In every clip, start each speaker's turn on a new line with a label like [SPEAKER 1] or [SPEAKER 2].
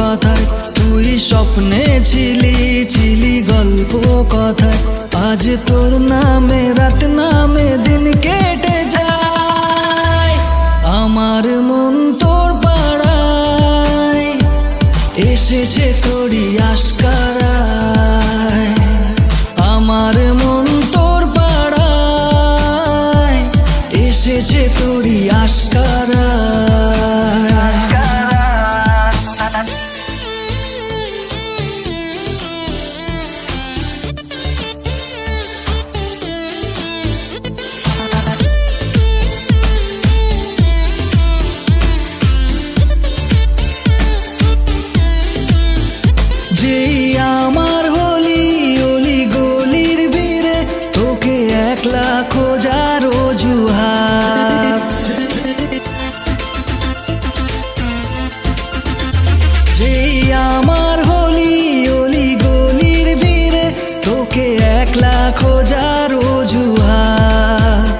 [SPEAKER 1] কথায়, তুই স্বপ্নে ছিলি ছিলি গল্প কথায়। আজ তোর নামে, রাত নামে দিন কেটে যায়। আমার মন তোর পাড়ায়, এসেছে তোরই আশকারায়। আমার মন তোর পাড়ায়, এসেছে তোরই আশকারায়। একলা খোঁজার অজুহাত। যেই আমার হলি অলি গলির বীরে তোকে একলা খোঁজার অজুহাত।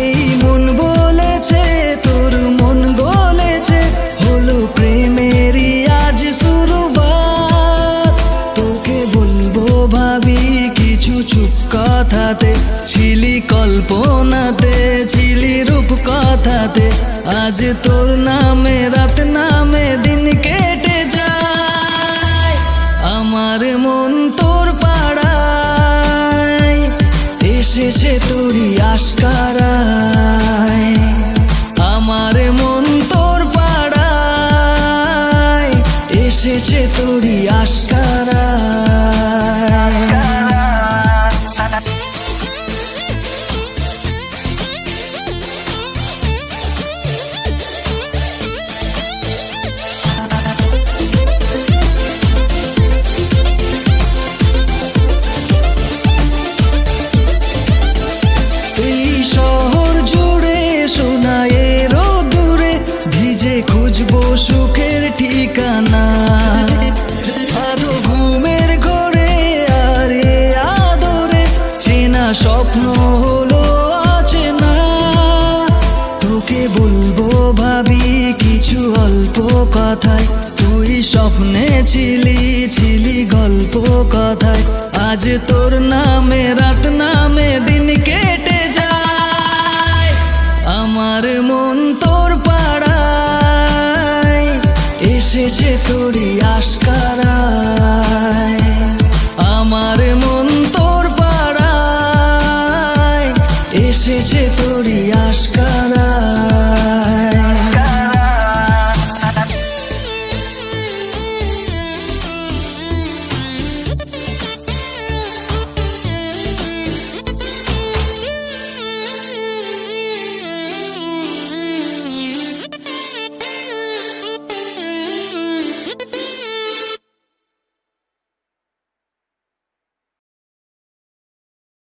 [SPEAKER 1] এই মন বলেছে, তোর মন বলেছে, হলো প্রেমেরই আজ শুরুবাত। তোকে বলব ভাবি, কিছু চুপ কথাতে ছিলি কল্পনাতে, ছিলি রূপ কথাতে আজ তোর নামে, রাত নামে দিন কেটে যায়। আমার মন তোর পাড়ায়, এসেছে তোরই আশকারায় আমার মন তোর পাড়ায়, এসেছে তোরই আশকারায় বলব ভাবি কিছু অল্প কথায়। তুই স্বপ্নে ছিলি ছিলি গল্প কথায়। আজ তোর নামে, রাত নামে দিন কেটে যায়। আমার মন তোর পাড়ায়, এসেছে তোরই আসকার আমার মন তোর পাড়ায়, এসেছে তোরই আসকার